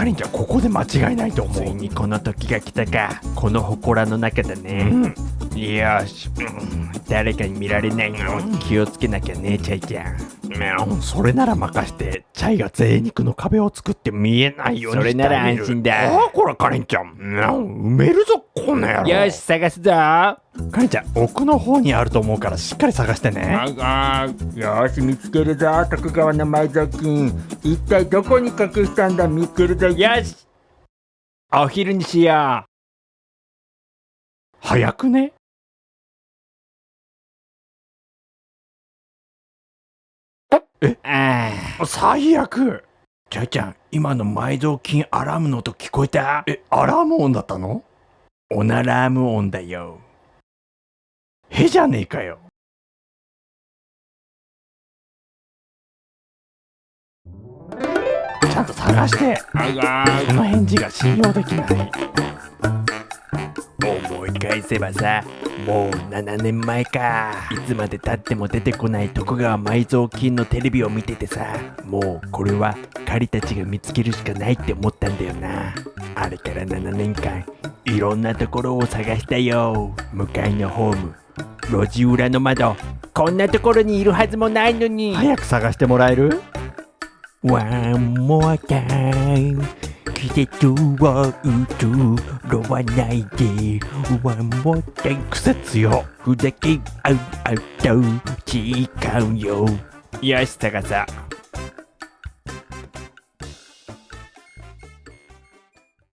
かりんちゃんここで間違いないと思ついうにこの時が来たか。この祠の中だね、うんよし、うん誰かに見られないように気をつけなきゃねチャイちゃん。うんそれなら任してチャイが贅肉の壁を作って見えないようにそれなら安心だ。ああこらかりんちゃん。うん埋めるぞこの野郎。よし探すぞ。かりんちゃん奥の方にあると思うからしっかり探してね。ああよし見つけるぞ徳川の埋蔵金。一体どこに隠したんだ見つけるぞ。よし。お昼にしよ早くね？うああ最悪。チャイちゃん今の埋蔵金アラームの音聞こえた？えアラーム音だったの？オナラーム音だよ。へじゃねえかよ。ちゃんと探して。その返事が信用できない返せばさもう7年前か。いつまでたっても出てこない徳川埋蔵金のテレビを見ててさもうこれは狩りたちが見つけるしかないって思ったんだよな。あれから7年間いろんなところを探したよ。向かいのホーム路地裏の窓こんなところにいるはずもないのに。早く探してもらえる？One more time 季節を移ろわないで One more time 癖強ふざけ合うあと違うよ。よし高さ。